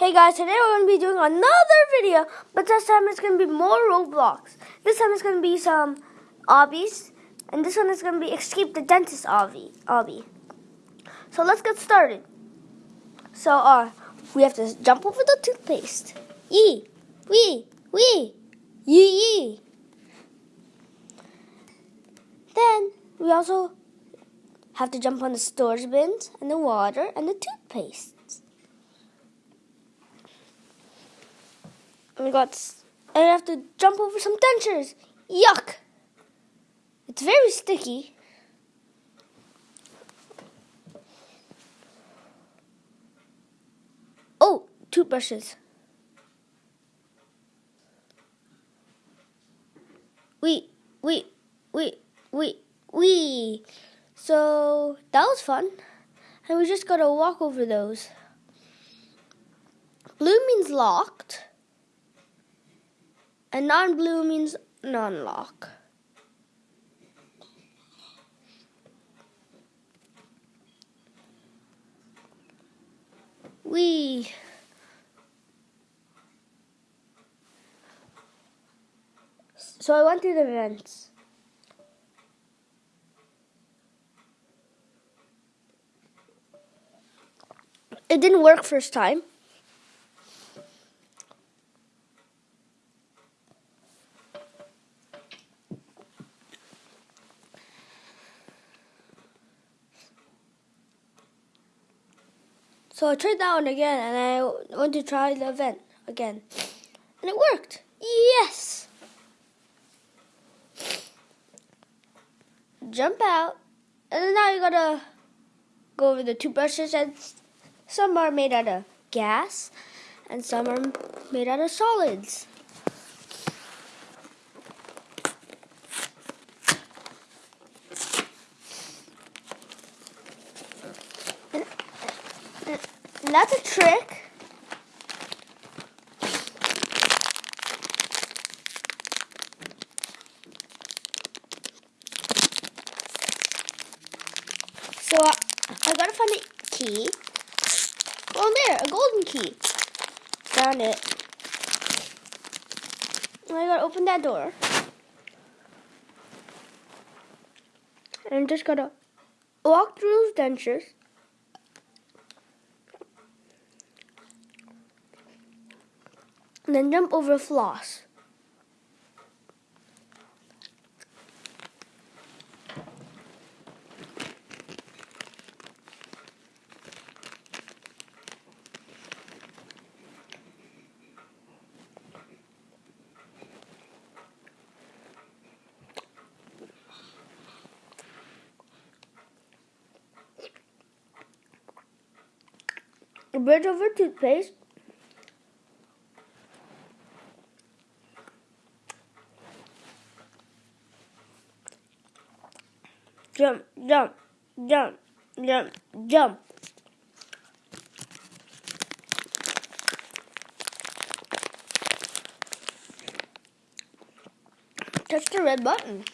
Hey guys, today we're going to be doing another video, but this time it's going to be more Roblox. This time it's going to be some obbies, and this one is going to be Escape the Dentist obby. obby. So let's get started. So uh, we have to jump over the toothpaste. Yee, wee, wee, yee, yee. Then we also have to jump on the storage bins and the water and the toothpaste. We got, I have to jump over some dentures. Yuck! It's very sticky. Oh, toothbrushes. Wait, wait, wait, wait, wait. So that was fun. And we just gotta walk over those. Blue means locked. And non-blue means non-lock. We So I went to the vents. It didn't work first time. So I tried that one again and I went to try the event again. And it worked. Yes! Jump out. And now you gotta go over the two brushes and some are made out of gas and some are made out of solids. And that's a trick. So I, I gotta find a key. Oh, there, a golden key. Found it. I gotta open that door. And just gotta walk through those dentures. And then jump over floss. A bridge over toothpaste jump, jump, jump, jump. Touch the red button.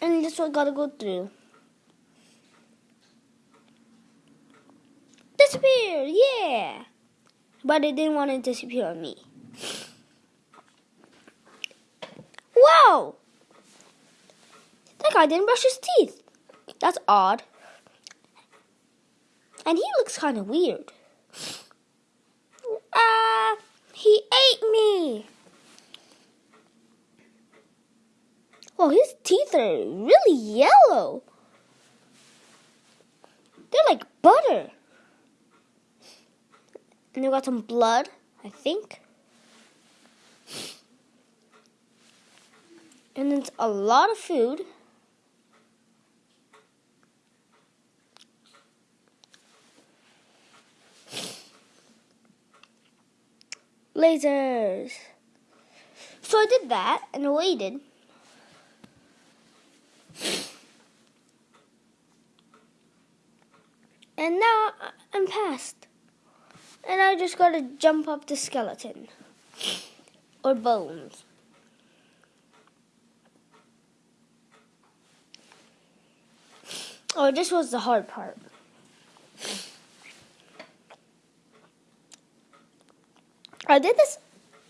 And this one gotta go through. Disappear, yeah! But it didn't want to disappear on me. Whoa! Guy didn't brush his teeth. That's odd. And he looks kind of weird. Ah, uh, he ate me. Oh, his teeth are really yellow. They're like butter. And they got some blood, I think. And it's a lot of food. Lasers. So I did that and waited. And now I'm past. And I just gotta jump up the skeleton. Or bones. Oh, this was the hard part. I did this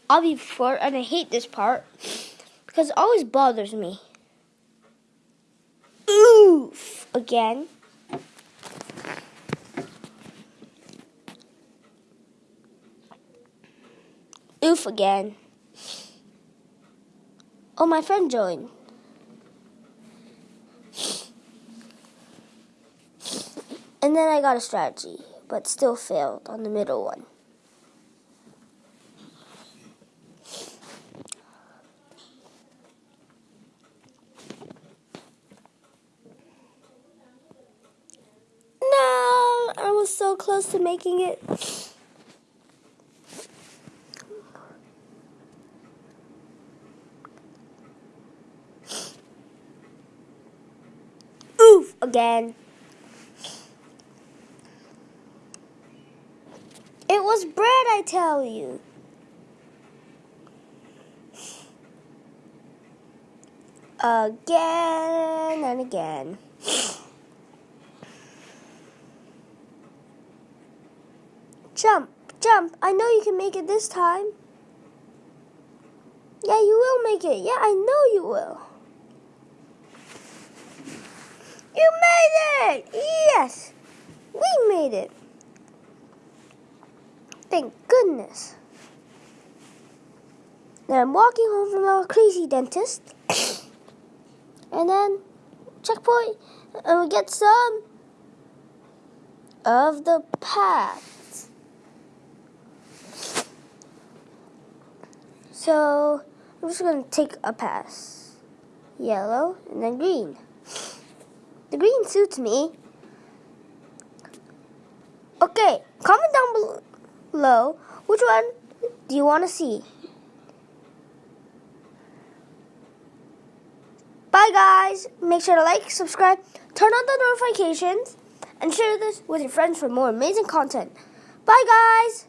obby before, and I hate this part because it always bothers me. Oof! Again. Oof again. Oh, my friend joined. And then I got a strategy, but still failed on the middle one. No, I was so close to making it. Oof again. It was bread, I tell you. Again and again. Jump, jump. I know you can make it this time. Yeah, you will make it. Yeah, I know you will. You made it! Yes! We made it. Thank goodness. Now I'm walking home from our crazy dentist. and then, checkpoint, and we get some of the paths. So, I'm just going to take a pass. Yellow and then green. The green suits me. Okay, comment down below which one do you want to see. Bye guys. Make sure to like, subscribe, turn on the notifications, and share this with your friends for more amazing content. Bye guys.